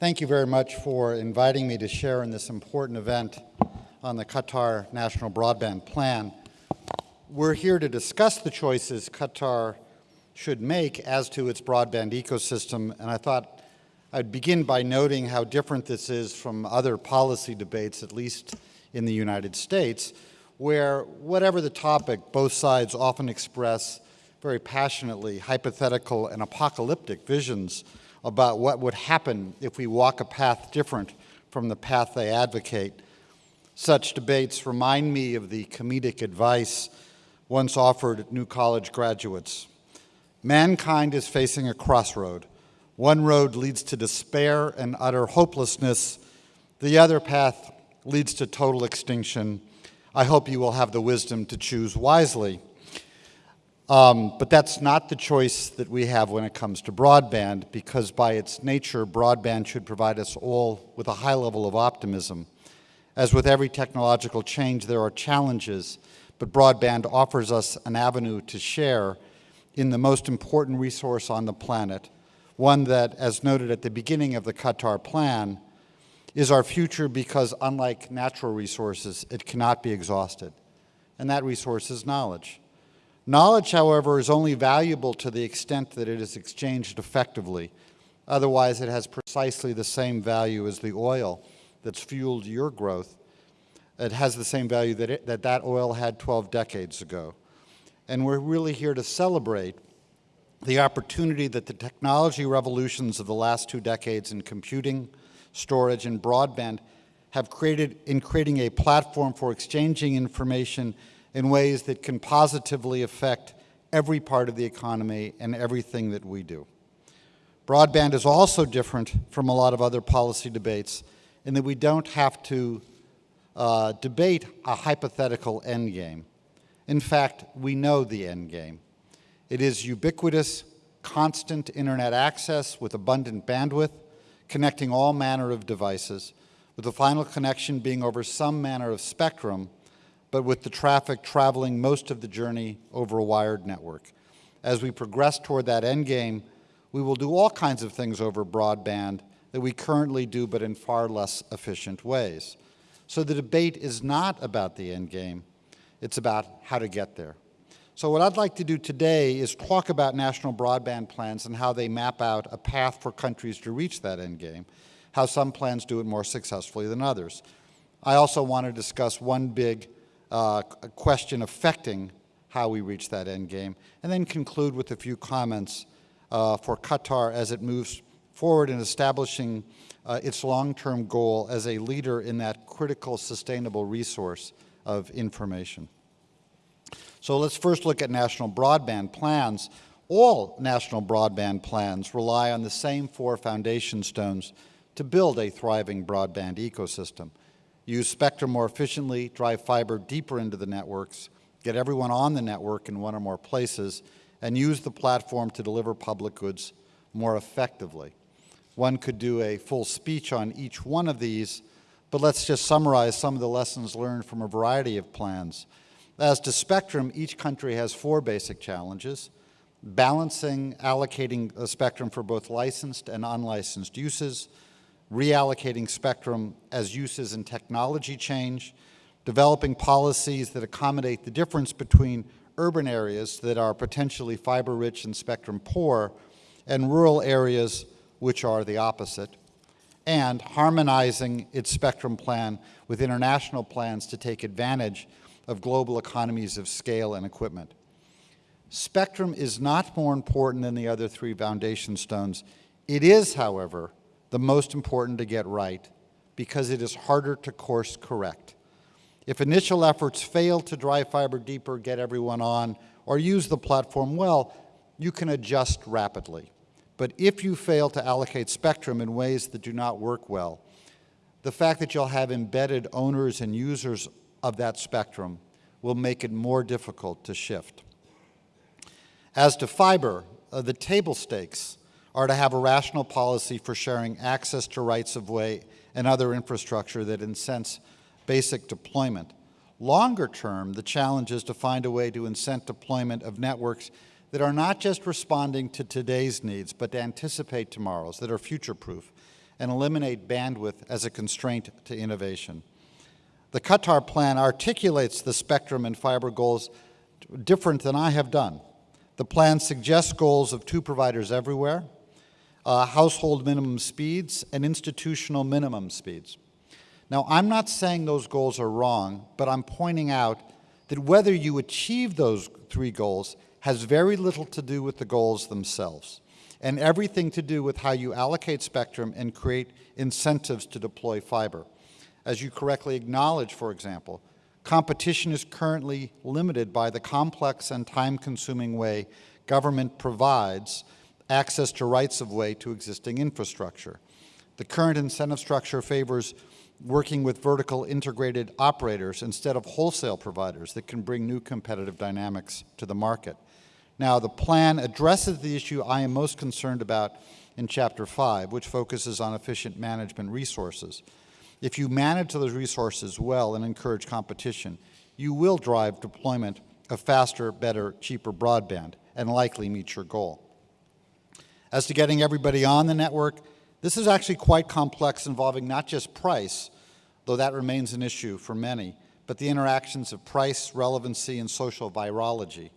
Thank you very much for inviting me to share in this important event on the Qatar National Broadband Plan. We're here to discuss the choices Qatar should make as to its broadband ecosystem, and I thought I'd begin by noting how different this is from other policy debates, at least in the United States, where whatever the topic, both sides often express very passionately hypothetical and apocalyptic visions about what would happen if we walk a path different from the path they advocate. Such debates remind me of the comedic advice once offered new college graduates. Mankind is facing a crossroad. One road leads to despair and utter hopelessness. The other path leads to total extinction. I hope you will have the wisdom to choose wisely. Um, but that's not the choice that we have when it comes to broadband, because by its nature, broadband should provide us all with a high level of optimism. As with every technological change, there are challenges, but broadband offers us an avenue to share in the most important resource on the planet, one that, as noted at the beginning of the Qatar plan, is our future because unlike natural resources, it cannot be exhausted. And that resource is knowledge. Knowledge, however, is only valuable to the extent that it is exchanged effectively. Otherwise, it has precisely the same value as the oil that's fueled your growth. It has the same value that it, that, that oil had 12 decades ago. And we're really here to celebrate the opportunity that the technology revolutions of the last two decades in computing, storage, and broadband have created in creating a platform for exchanging information in ways that can positively affect every part of the economy and everything that we do. Broadband is also different from a lot of other policy debates in that we don't have to uh, debate a hypothetical end game. In fact, we know the end game. It is ubiquitous, constant internet access with abundant bandwidth, connecting all manner of devices, with the final connection being over some manner of spectrum but with the traffic traveling most of the journey over a wired network. As we progress toward that end game, we will do all kinds of things over broadband that we currently do, but in far less efficient ways. So the debate is not about the end game, it's about how to get there. So what I'd like to do today is talk about national broadband plans and how they map out a path for countries to reach that end game, how some plans do it more successfully than others. I also want to discuss one big uh, question affecting how we reach that end game, and then conclude with a few comments uh, for Qatar as it moves forward in establishing uh, its long-term goal as a leader in that critical sustainable resource of information. So let's first look at national broadband plans. All national broadband plans rely on the same four foundation stones to build a thriving broadband ecosystem use spectrum more efficiently, drive fiber deeper into the networks, get everyone on the network in one or more places, and use the platform to deliver public goods more effectively. One could do a full speech on each one of these, but let's just summarize some of the lessons learned from a variety of plans. As to spectrum, each country has four basic challenges. Balancing, allocating a spectrum for both licensed and unlicensed uses, reallocating spectrum as uses and technology change, developing policies that accommodate the difference between urban areas that are potentially fiber-rich and spectrum-poor and rural areas which are the opposite, and harmonizing its spectrum plan with international plans to take advantage of global economies of scale and equipment. Spectrum is not more important than the other three foundation stones. It is, however, the most important to get right because it is harder to course correct. If initial efforts fail to drive fiber deeper, get everyone on, or use the platform well, you can adjust rapidly. But if you fail to allocate spectrum in ways that do not work well, the fact that you'll have embedded owners and users of that spectrum will make it more difficult to shift. As to fiber, uh, the table stakes are to have a rational policy for sharing access to rights of way and other infrastructure that incents basic deployment. Longer term, the challenge is to find a way to incent deployment of networks that are not just responding to today's needs, but to anticipate tomorrow's, that are future-proof. and eliminate bandwidth as a constraint to innovation. The Qatar plan articulates the spectrum and fiber goals different than I have done. The plan suggests goals of two providers everywhere, uh, household minimum speeds, and institutional minimum speeds. Now, I'm not saying those goals are wrong, but I'm pointing out that whether you achieve those three goals has very little to do with the goals themselves and everything to do with how you allocate spectrum and create incentives to deploy fiber. As you correctly acknowledge, for example, competition is currently limited by the complex and time-consuming way government provides access to rights-of-way to existing infrastructure. The current incentive structure favors working with vertical integrated operators instead of wholesale providers that can bring new competitive dynamics to the market. Now, the plan addresses the issue I am most concerned about in Chapter 5, which focuses on efficient management resources. If you manage those resources well and encourage competition, you will drive deployment of faster, better, cheaper broadband and likely meet your goal. As to getting everybody on the network, this is actually quite complex involving not just price, though that remains an issue for many, but the interactions of price, relevancy, and social virology.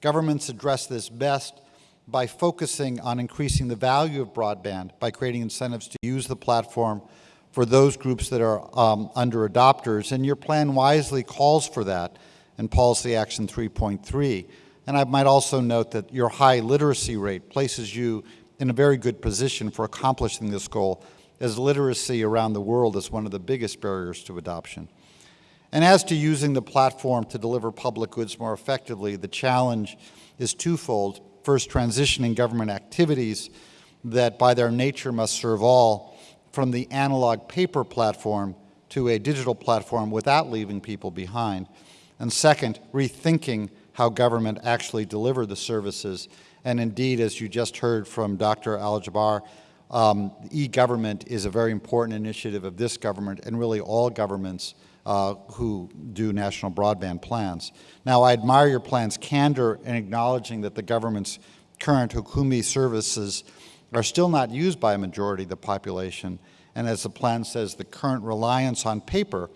Governments address this best by focusing on increasing the value of broadband by creating incentives to use the platform for those groups that are um, under adopters, and your plan wisely calls for that in Policy Action 3.3. And I might also note that your high literacy rate places you in a very good position for accomplishing this goal, as literacy around the world is one of the biggest barriers to adoption. And as to using the platform to deliver public goods more effectively, the challenge is twofold. First, transitioning government activities that by their nature must serve all from the analog paper platform to a digital platform without leaving people behind. And second, rethinking how government actually deliver the services and indeed, as you just heard from Dr. Al-Jaber, um, e-government is a very important initiative of this government and really all governments uh, who do national broadband plans. Now, I admire your plan's candor in acknowledging that the government's current Hukoomi services are still not used by a majority of the population, and as the plan says, the current reliance on paper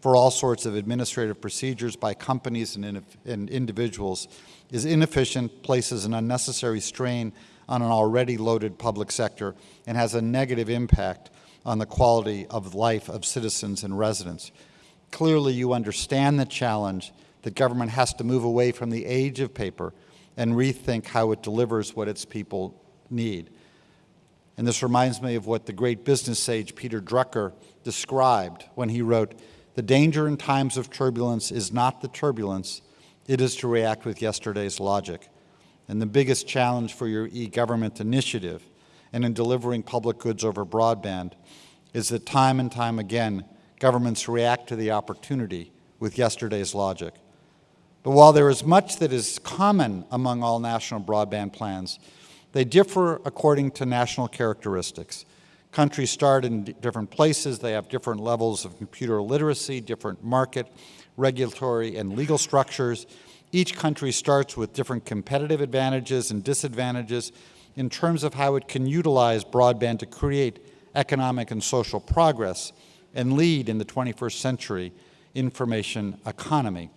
for all sorts of administrative procedures by companies and, and individuals is inefficient, places an unnecessary strain on an already loaded public sector, and has a negative impact on the quality of life of citizens and residents. Clearly, you understand the challenge that government has to move away from the age of paper and rethink how it delivers what its people need. And this reminds me of what the great business sage Peter Drucker described when he wrote, the danger in times of turbulence is not the turbulence, it is to react with yesterday's logic. And the biggest challenge for your e-government initiative and in delivering public goods over broadband is that time and time again, governments react to the opportunity with yesterday's logic. But while there is much that is common among all national broadband plans, they differ according to national characteristics. Countries start in different places, they have different levels of computer literacy, different market, regulatory, and legal structures. Each country starts with different competitive advantages and disadvantages in terms of how it can utilize broadband to create economic and social progress and lead in the 21st century information economy.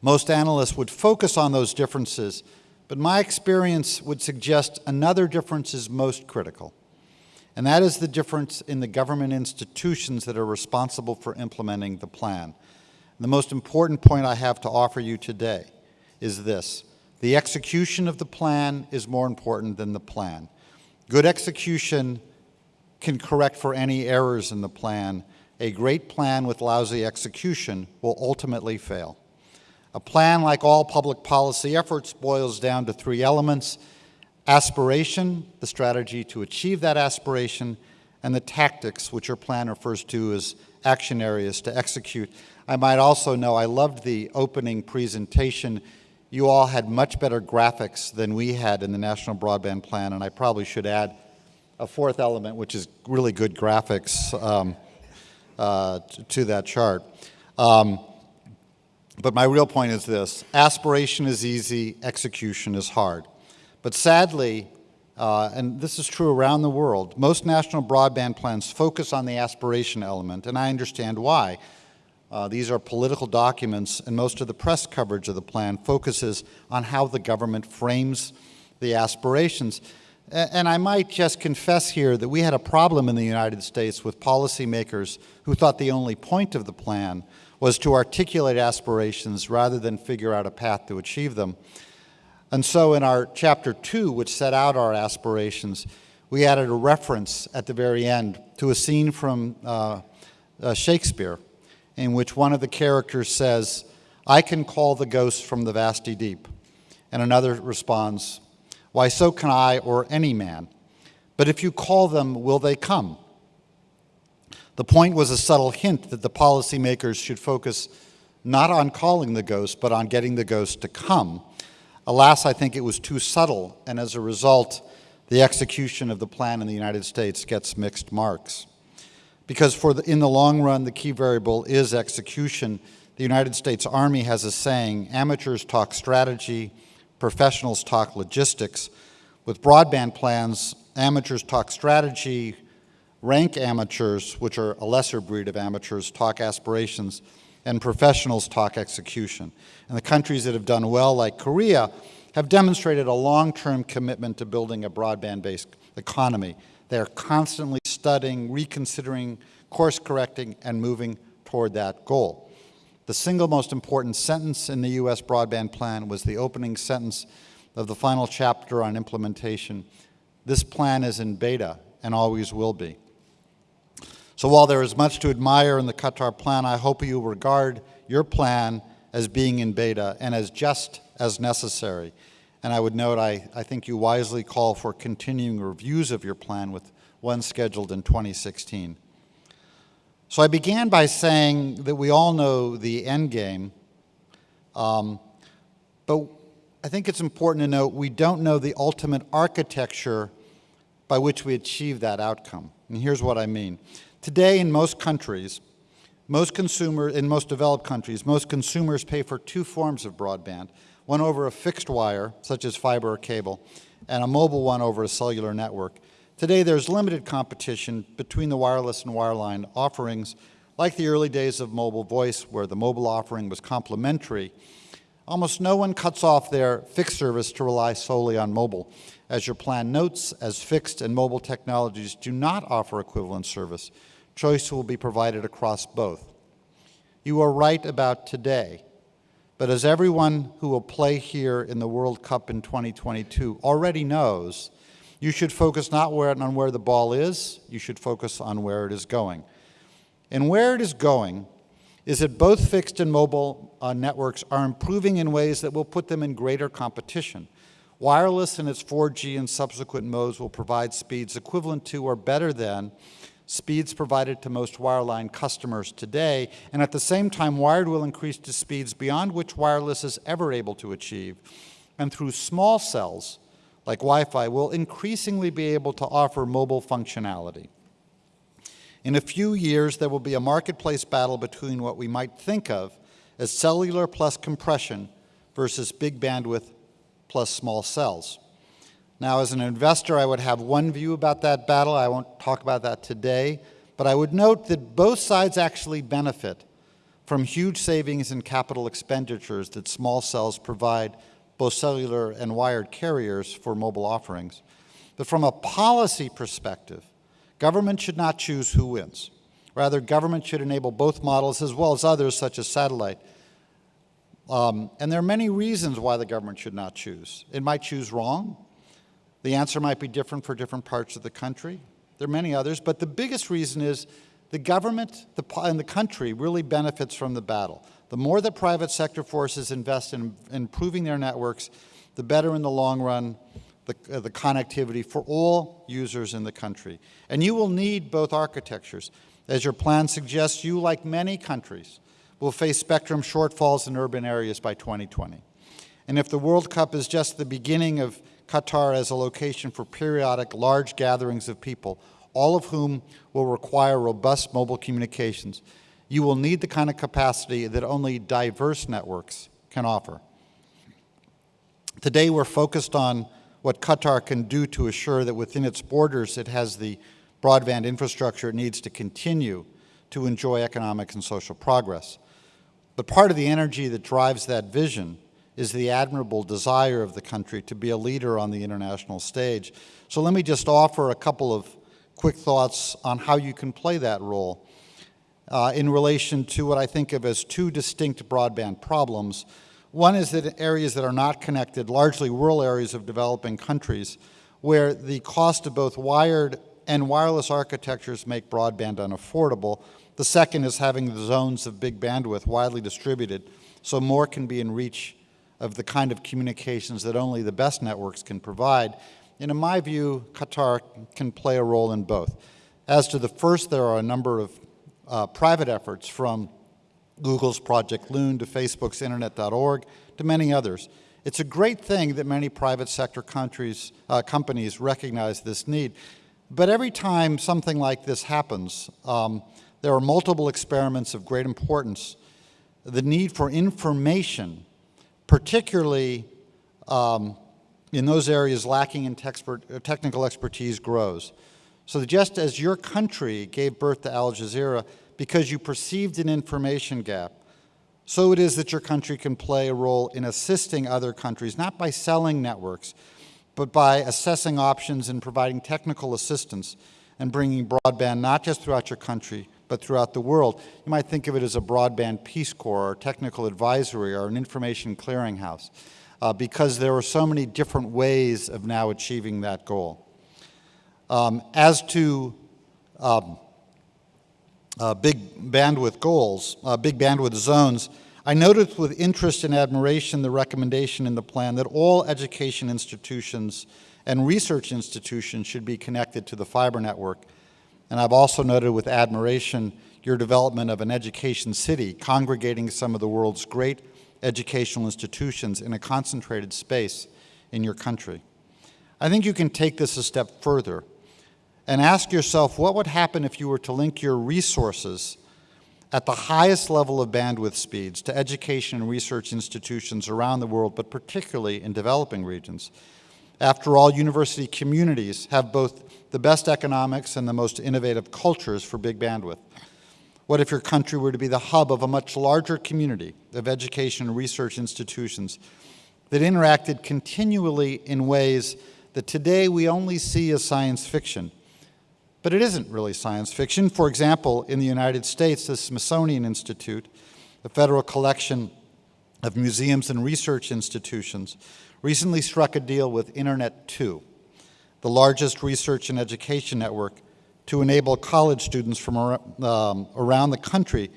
Most analysts would focus on those differences, but my experience would suggest another difference is most critical, and that is the difference in the government institutions that are responsible for implementing the plan. The most important point I have to offer you today is this. The execution of the plan is more important than the plan. Good execution can correct for any errors in the plan. A great plan with lousy execution will ultimately fail. A plan, like all public policy efforts, boils down to three elements, aspiration, the strategy to achieve that aspiration, and the tactics, which your plan refers to as action areas to execute. I might also know I loved the opening presentation. You all had much better graphics than we had in the National Broadband Plan, and I probably should add a fourth element, which is really good graphics um, uh, to that chart. Um, but my real point is this. Aspiration is easy, execution is hard. But sadly, uh, and this is true around the world, most national broadband plans focus on the aspiration element, and I understand why. Uh, these are political documents, and most of the press coverage of the plan focuses on how the government frames the aspirations. And I might just confess here that we had a problem in the United States with policymakers who thought the only point of the plan was to articulate aspirations rather than figure out a path to achieve them. And so in our chapter two, which set out our aspirations, we added a reference at the very end to a scene from uh, uh, Shakespeare in which one of the characters says, I can call the ghosts from the vasty deep. And another responds, Why, so can I or any man. But if you call them, will they come? The point was a subtle hint that the policymakers should focus not on calling the ghost, but on getting the ghost to come. Alas, I think it was too subtle, and as a result, the execution of the plan in the United States gets mixed marks because for the, in the long run, the key variable is execution. The United States Army has a saying, amateurs talk strategy, professionals talk logistics. With broadband plans, amateurs talk strategy, rank amateurs, which are a lesser breed of amateurs, talk aspirations, and professionals talk execution. And the countries that have done well, like Korea, have demonstrated a long-term commitment to building a broadband-based economy. They're constantly studying, reconsidering, course correcting, and moving toward that goal. The single most important sentence in the U.S. broadband plan was the opening sentence of the final chapter on implementation. This plan is in beta and always will be. So while there is much to admire in the Qatar plan, I hope you regard your plan as being in beta and as just as necessary. And I would note, I, I think you wisely call for continuing reviews of your plan with one scheduled in 2016. So I began by saying that we all know the end game, um, but I think it's important to note we don't know the ultimate architecture by which we achieve that outcome. And here's what I mean. Today in most countries, most consumer, in most developed countries, most consumers pay for two forms of broadband one over a fixed wire, such as fiber or cable, and a mobile one over a cellular network. Today, there's limited competition between the wireless and wireline offerings, like the early days of mobile voice, where the mobile offering was complementary. Almost no one cuts off their fixed service to rely solely on mobile. As your plan notes, as fixed and mobile technologies do not offer equivalent service, choice will be provided across both. You are right about today. But as everyone who will play here in the World Cup in 2022 already knows, you should focus not where, on where the ball is, you should focus on where it is going. And where it is going is that both fixed and mobile uh, networks are improving in ways that will put them in greater competition. Wireless in its 4G and subsequent modes will provide speeds equivalent to or better than speeds provided to most wireline customers today, and at the same time, wired will increase to speeds beyond which wireless is ever able to achieve. And through small cells, like Wi-Fi, will increasingly be able to offer mobile functionality. In a few years, there will be a marketplace battle between what we might think of as cellular plus compression versus big bandwidth plus small cells. Now, as an investor, I would have one view about that battle. I won't talk about that today. But I would note that both sides actually benefit from huge savings in capital expenditures that small cells provide both cellular and wired carriers for mobile offerings. But from a policy perspective, government should not choose who wins. Rather, government should enable both models as well as others such as satellite. Um, and there are many reasons why the government should not choose. It might choose wrong, the answer might be different for different parts of the country. There are many others, but the biggest reason is the government and the country really benefits from the battle. The more that private sector forces invest in improving their networks, the better in the long run the, uh, the connectivity for all users in the country. And you will need both architectures. As your plan suggests, you, like many countries, will face spectrum shortfalls in urban areas by 2020. And if the World Cup is just the beginning of Qatar as a location for periodic large gatherings of people, all of whom will require robust mobile communications. You will need the kind of capacity that only diverse networks can offer. Today we're focused on what Qatar can do to assure that within its borders it has the broadband infrastructure it needs to continue to enjoy economic and social progress. But part of the energy that drives that vision is the admirable desire of the country to be a leader on the international stage. So let me just offer a couple of quick thoughts on how you can play that role uh, in relation to what I think of as two distinct broadband problems. One is that areas that are not connected, largely rural areas of developing countries, where the cost of both wired and wireless architectures make broadband unaffordable. The second is having the zones of big bandwidth widely distributed so more can be in reach of the kind of communications that only the best networks can provide. And in my view, Qatar can play a role in both. As to the first, there are a number of uh, private efforts from Google's Project Loon to Facebook's Internet.org to many others. It's a great thing that many private sector countries, uh, companies recognize this need. But every time something like this happens, um, there are multiple experiments of great importance. The need for information, particularly um, in those areas lacking in uh, technical expertise, grows. So just as your country gave birth to Al Jazeera because you perceived an information gap, so it is that your country can play a role in assisting other countries, not by selling networks, but by assessing options and providing technical assistance and bringing broadband not just throughout your country, but throughout the world. You might think of it as a broadband Peace Corps or technical advisory or an information clearinghouse uh, because there are so many different ways of now achieving that goal. Um, as to um, uh, big bandwidth goals, uh, big bandwidth zones, I noted with interest and admiration the recommendation in the plan that all education institutions and research institutions should be connected to the fiber network. And I've also noted with admiration your development of an education city, congregating some of the world's great educational institutions in a concentrated space in your country. I think you can take this a step further and ask yourself what would happen if you were to link your resources at the highest level of bandwidth speeds to education and research institutions around the world, but particularly in developing regions. After all, university communities have both the best economics and the most innovative cultures for big bandwidth. What if your country were to be the hub of a much larger community of education and research institutions that interacted continually in ways that today we only see as science fiction, but it isn't really science fiction. For example, in the United States, the Smithsonian Institute, a federal collection of museums and research institutions, recently struck a deal with Internet2, the largest research and education network to enable college students from um, around the country,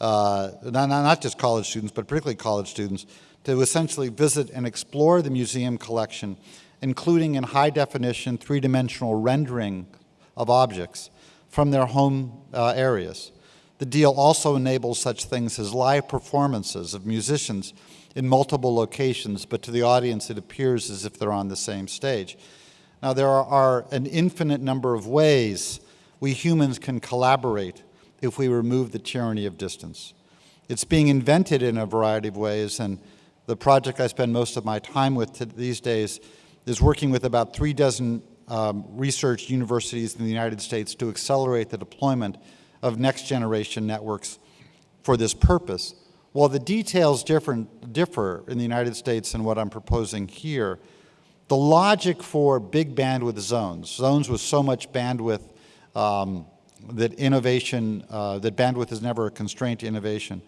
uh, not, not just college students, but particularly college students, to essentially visit and explore the museum collection, including in high definition, three-dimensional rendering of objects from their home uh, areas. The deal also enables such things as live performances of musicians in multiple locations, but to the audience it appears as if they're on the same stage. Now there are, an infinite number of ways we humans can collaborate if we remove the tyranny of distance. It's being invented in a variety of ways, and the project I spend most of my time with these days is working with about three dozen um, research universities in the United States to accelerate the deployment of next generation networks for this purpose. While the details different, differ in the United States and what I'm proposing here, the logic for big bandwidth zones, zones with so much bandwidth um, that innovation, uh, that bandwidth is never a constraint to innovation,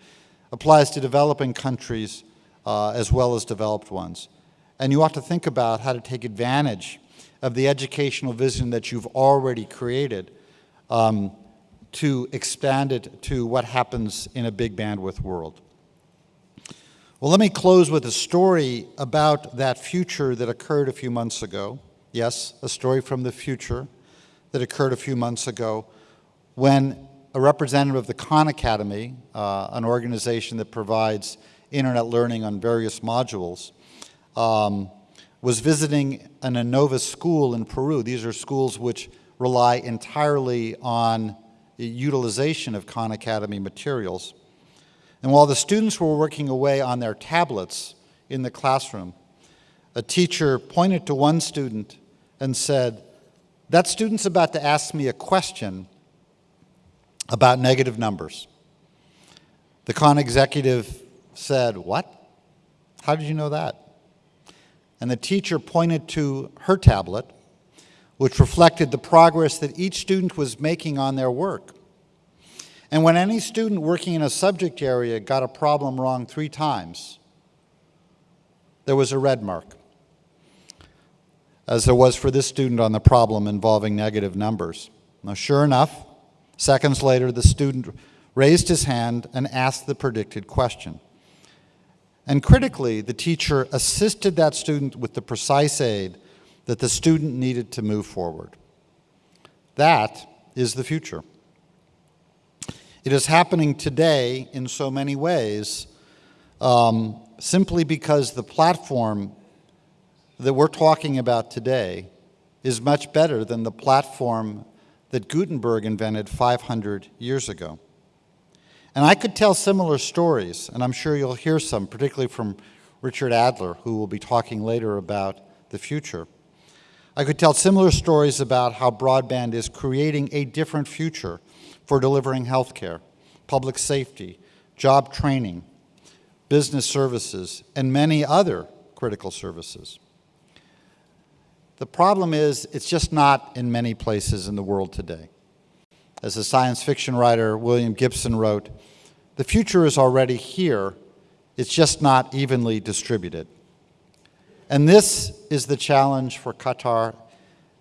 applies to developing countries uh, as well as developed ones. And you ought to think about how to take advantage of the educational vision that you've already created um, to expand it to what happens in a big bandwidth world. Well, let me close with a story about that future that occurred a few months ago. Yes, a story from the future that occurred a few months ago when a representative of the Khan Academy, uh, an organization that provides internet learning on various modules, um, was visiting an Innova school in Peru. These are schools which rely entirely on the utilization of Khan Academy materials. And while the students were working away on their tablets in the classroom, a teacher pointed to one student and said, that student's about to ask me a question about negative numbers. The Khan executive said, what? How did you know that? And the teacher pointed to her tablet, which reflected the progress that each student was making on their work. And when any student working in a subject area got a problem wrong three times, there was a red mark, as there was for this student on the problem involving negative numbers. Now, sure enough, seconds later, the student raised his hand and asked the predicted question. And critically, the teacher assisted that student with the precise aid that the student needed to move forward. That is the future. It is happening today in so many ways um, simply because the platform that we're talking about today is much better than the platform that Gutenberg invented 500 years ago. And I could tell similar stories, and I'm sure you'll hear some, particularly from Richard Adler, who will be talking later about the future. I could tell similar stories about how broadband is creating a different future for delivering healthcare, public safety, job training, business services, and many other critical services. The problem is it's just not in many places in the world today. As the science fiction writer William Gibson wrote, the future is already here, it's just not evenly distributed. And this is the challenge for Qatar,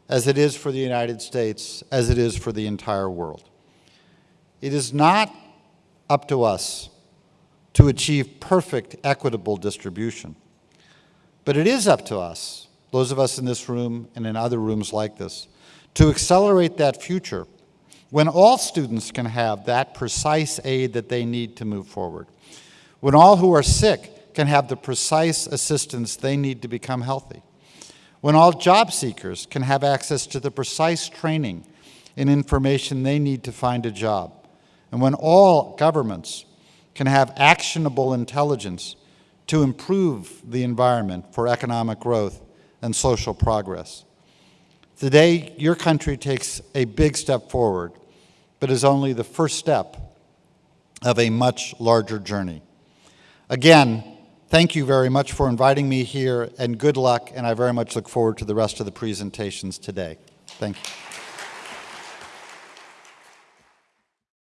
as it is for the United States, as it is for the entire world. It is not up to us to achieve perfect equitable distribution, but it is up to us, those of us in this room and in other rooms like this, to accelerate that future when all students can have that precise aid that they need to move forward, when all who are sick can have the precise assistance they need to become healthy, when all job seekers can have access to the precise training and information they need to find a job, and when all governments can have actionable intelligence to improve the environment for economic growth and social progress. Today, your country takes a big step forward but is only the first step of a much larger journey. Again, thank you very much for inviting me here, and good luck, and I very much look forward to the rest of the presentations today. Thank you.